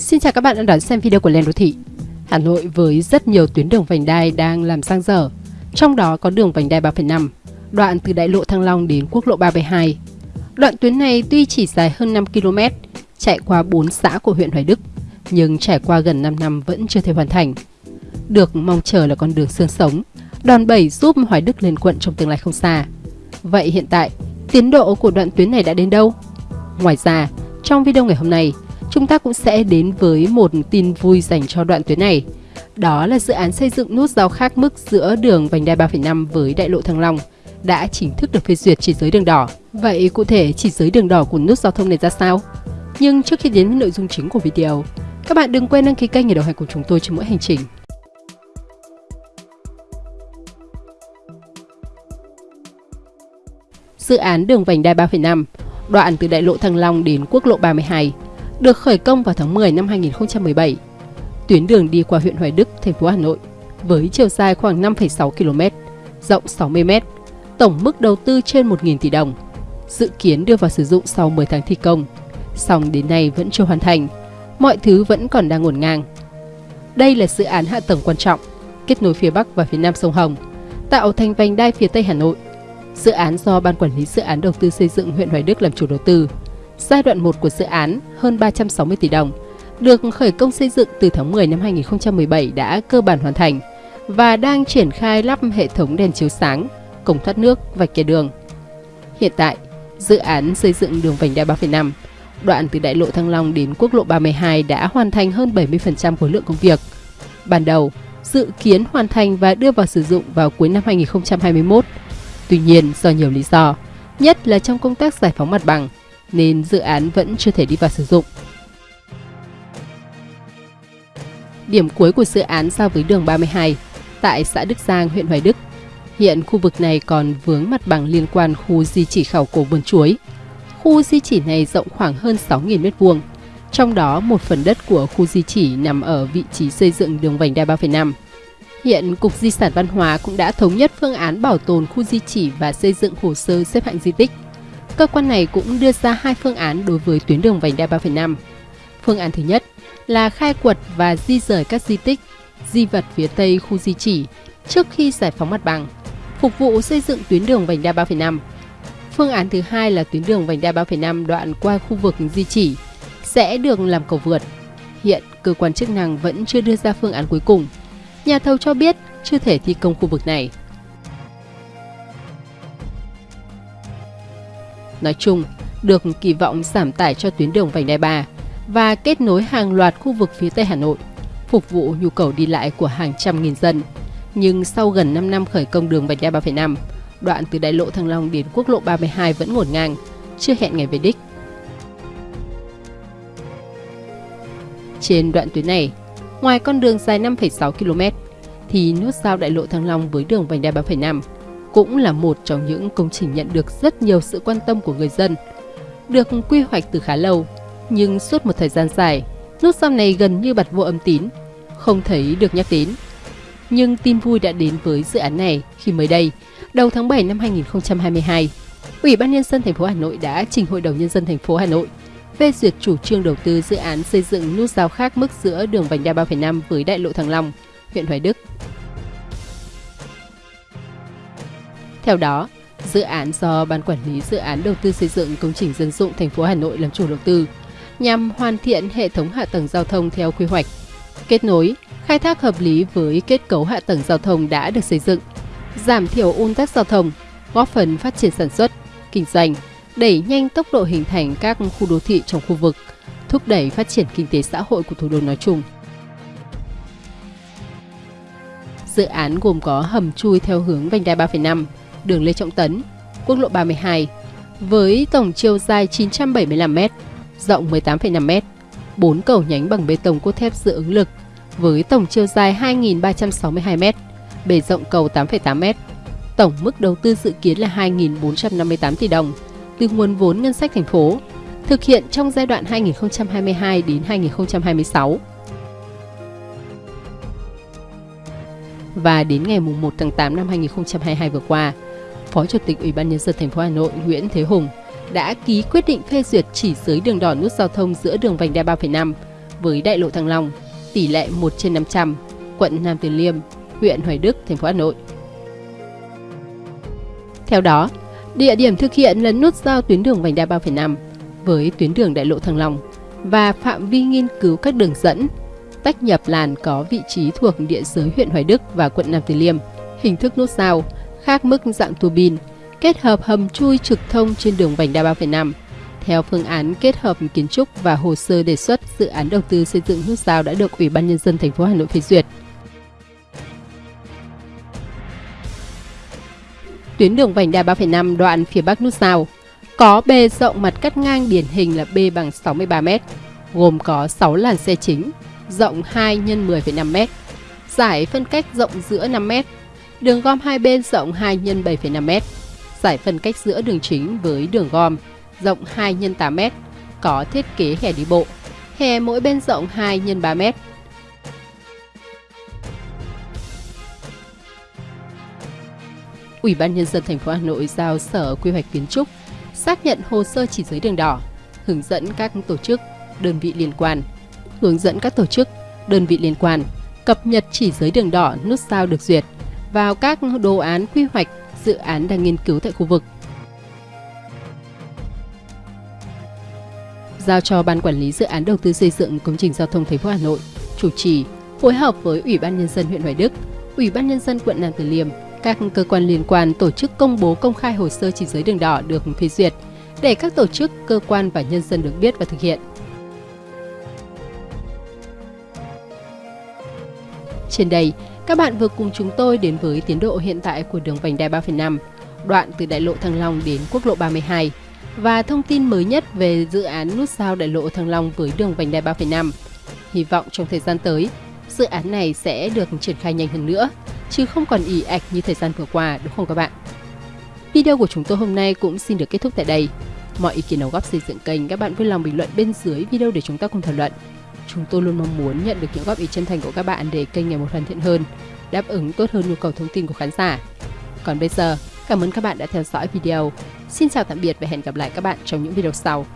Xin chào các bạn đã đón xem video của Lên Đô Thị. Hà Nội với rất nhiều tuyến đường vành đai đang làm sang dở, trong đó có đường vành đai 3,5, đoạn từ đại lộ Thăng Long đến quốc lộ 372. Đoạn tuyến này tuy chỉ dài hơn 5 km, chạy qua 4 xã của huyện Hoài Đức, nhưng trải qua gần 5 năm vẫn chưa thể hoàn thành. Được mong chờ là con đường xương sống, đòn bẩy giúp Hoài Đức lên quận trong tương lai không xa. Vậy hiện tại, tiến độ của đoạn tuyến này đã đến đâu? Ngoài ra, trong video ngày hôm nay, chúng ta cũng sẽ đến với một tin vui dành cho đoạn tuyến này. Đó là dự án xây dựng nút giao khác mức giữa đường vành đai 3,5 với đại lộ Thăng Long đã chính thức được phê duyệt chỉ giới đường đỏ. Vậy cụ thể chỉ giới đường đỏ của nút giao thông này ra sao? Nhưng trước khi đến với nội dung chính của video, các bạn đừng quên đăng ký kênh để đồng hành cùng chúng tôi trên mỗi hành trình. Dự án đường vành đai 3,5, đoạn từ đại lộ Thăng Long đến quốc lộ 32 được khởi công vào tháng 10 năm 2017. Tuyến đường đi qua huyện Hoài Đức, thành phố Hà Nội với chiều dài khoảng 5,6 km, rộng 60 m, tổng mức đầu tư trên 1.000 tỷ đồng. Dự kiến đưa vào sử dụng sau 10 tháng thi công, song đến nay vẫn chưa hoàn thành, mọi thứ vẫn còn đang ngổn ngang. Đây là dự án hạ tầng quan trọng, kết nối phía Bắc và phía Nam sông Hồng, tạo thành vành đai phía Tây Hà Nội. Dự án do Ban Quản lý Dự án Đầu tư xây dựng huyện Hoài Đức làm chủ đầu tư, Giai đoạn 1 của dự án hơn 360 tỷ đồng, được khởi công xây dựng từ tháng 10 năm 2017 đã cơ bản hoàn thành và đang triển khai lắp hệ thống đèn chiếu sáng, cổng thoát nước, và kẻ đường. Hiện tại, dự án xây dựng đường vành đai 3,5, đoạn từ đại lộ Thăng Long đến quốc lộ 32 đã hoàn thành hơn 70% khối lượng công việc. Ban đầu, dự kiến hoàn thành và đưa vào sử dụng vào cuối năm 2021. Tuy nhiên, do nhiều lý do, nhất là trong công tác giải phóng mặt bằng, nên dự án vẫn chưa thể đi vào sử dụng. Điểm cuối của dự án giao với đường 32 tại xã Đức Giang, huyện Hoài Đức. Hiện khu vực này còn vướng mặt bằng liên quan khu di chỉ khảo cổ vườn chuối. Khu di chỉ này rộng khoảng hơn 6.000 m2, trong đó một phần đất của khu di chỉ nằm ở vị trí xây dựng đường vành đai 3,5. Hiện Cục Di sản Văn hóa cũng đã thống nhất phương án bảo tồn khu di chỉ và xây dựng hồ sơ xếp hạng di tích cơ quan này cũng đưa ra hai phương án đối với tuyến đường vành đai 3,5. Phương án thứ nhất là khai quật và di rời các di tích, di vật phía tây khu di chỉ trước khi giải phóng mặt bằng, phục vụ xây dựng tuyến đường vành đai 3,5. Phương án thứ hai là tuyến đường vành đai 3,5 đoạn qua khu vực di chỉ sẽ được làm cầu vượt. Hiện cơ quan chức năng vẫn chưa đưa ra phương án cuối cùng. Nhà thầu cho biết chưa thể thi công khu vực này. Nói chung được kỳ vọng giảm tải cho tuyến đường vành đai 3 và kết nối hàng loạt khu vực phía Tây Hà Nội, phục vụ nhu cầu đi lại của hàng trăm nghìn dân. Nhưng sau gần 5 năm khởi công đường vành đai 3,5, đoạn từ đại lộ Thăng Long đến quốc lộ 32 vẫn ngổn ngang, chưa hẹn ngày về đích. Trên đoạn tuyến này, ngoài con đường dài 5,6 km, thì nút giao đại lộ Thăng Long với đường vành đai 3,5 cũng là một trong những công trình nhận được rất nhiều sự quan tâm của người dân. Được quy hoạch từ khá lâu, nhưng suốt một thời gian dài, nút giao này gần như bật vô âm tín, không thấy được nhắc đến. Nhưng tin vui đã đến với dự án này khi mới đây, đầu tháng 7 năm 2022, Ủy ban nhân dân thành phố Hà Nội đã trình Hội đồng nhân dân thành phố Hà Nội phê duyệt chủ trương đầu tư dự án xây dựng nút giao khác mức giữa đường vành đai 3,5 với đại lộ Thăng Long, huyện Hoài Đức Theo đó, dự án do Ban Quản lý Dự án Đầu tư xây dựng công trình dân dụng thành phố Hà Nội làm chủ đầu tư nhằm hoàn thiện hệ thống hạ tầng giao thông theo quy hoạch, kết nối, khai thác hợp lý với kết cấu hạ tầng giao thông đã được xây dựng, giảm thiểu ùn tắc giao thông, góp phần phát triển sản xuất, kinh doanh, đẩy nhanh tốc độ hình thành các khu đô thị trong khu vực, thúc đẩy phát triển kinh tế xã hội của thủ đô nói chung. Dự án gồm có hầm chui theo hướng vành đai 3,5, đường Lê Trọng Tấn, quốc lộ 32, với tổng chiều dài 975m, rộng 18,5m, 4 cầu nhánh bằng bê tông cốt thép dự ứng lực với tổng chiều dài 2.362m, bề rộng cầu 8,8m. Tổng mức đầu tư dự kiến là 2.458 tỷ đồng từ nguồn vốn ngân sách thành phố, thực hiện trong giai đoạn 2022 đến 2026. Và đến ngày 1 tháng 8 năm 2022 vừa qua, Phó Chủ tịch Ủy ban nhân dân thành phố Hà Nội Nguyễn Thế Hùng đã ký quyết định phê duyệt chỉ giới đường đỏ nút giao thông giữa đường vành đai 3,5 với đại lộ Thăng Long, tỷ lệ 1 trên 500, quận Nam Từ Liêm, huyện Hoài Đức, thành phố Hà Nội. Theo đó, địa điểm thực hiện là nút giao tuyến đường vành đai 3,5 với tuyến đường đại lộ Thăng Long và phạm vi nghiên cứu các đường dẫn tách nhập làn có vị trí thuộc địa giới huyện Hoài Đức và quận Nam Từ Liêm, hình thức nút giao, khác mức dạng tua bin, kết hợp hầm chui trực thông trên đường vành đai 3,5. Theo phương án kết hợp kiến trúc và hồ sơ đề xuất, dự án đầu tư xây dựng nút giao đã được Ủy ban nhân dân thành phố Hà Nội phê duyệt. Tuyến đường vành đai 3,5 đoạn phía bắc nút giao có bề rộng mặt cắt ngang điển hình là B bằng 63 m, gồm có 6 làn xe chính, rộng 2 x 10,5 m, giải phân cách rộng giữa 5 m, đường gom hai bên rộng 2 x 7,5 m, giải phân cách giữa đường chính với đường gom rộng 2 x 8 m, có thiết kế hè đi bộ, hè mỗi bên rộng 2 x 3 m. Ủy ban nhân dân thành phố Hà Nội giao Sở Quy hoạch Kiến trúc xác nhận hồ sơ chỉ giới đường đỏ, hướng dẫn các tổ chức, đơn vị liên quan, hướng dẫn các tổ chức, đơn vị liên quan cập nhật chỉ giới đường đỏ nút sao được duyệt vào các đồ án quy hoạch dự án đang nghiên cứu tại khu vực. Giao cho Ban Quản lý Dự án Đầu tư xây dựng công trình giao thông thành phố Hà Nội chủ trì phối hợp với Ủy ban Nhân dân huyện Hoài Đức, Ủy ban Nhân dân quận Nam Từ Liêm, các cơ quan liên quan tổ chức công bố công khai hồ sơ chỉ giới đường đỏ được phê duyệt để các tổ chức, cơ quan và nhân dân được biết và thực hiện. Trên đây, các bạn vừa cùng chúng tôi đến với tiến độ hiện tại của đường vành đai 3,5, đoạn từ đại lộ Thăng Long đến quốc lộ 32 và thông tin mới nhất về dự án nút giao đại lộ Thăng Long với đường vành đai 3,5. Hy vọng trong thời gian tới, dự án này sẽ được triển khai nhanh hơn nữa, chứ không còn ỉ ạch như thời gian vừa qua đúng không các bạn? Video của chúng tôi hôm nay cũng xin được kết thúc tại đây. Mọi ý kiến đóng góp xây dựng kênh các bạn vui lòng bình luận bên dưới video để chúng ta cùng thảo luận. Chúng tôi luôn mong muốn nhận được những góp ý chân thành của các bạn để kênh ngày một hoàn thiện hơn, đáp ứng tốt hơn nhu cầu thông tin của khán giả. Còn bây giờ, cảm ơn các bạn đã theo dõi video. Xin chào tạm biệt và hẹn gặp lại các bạn trong những video sau.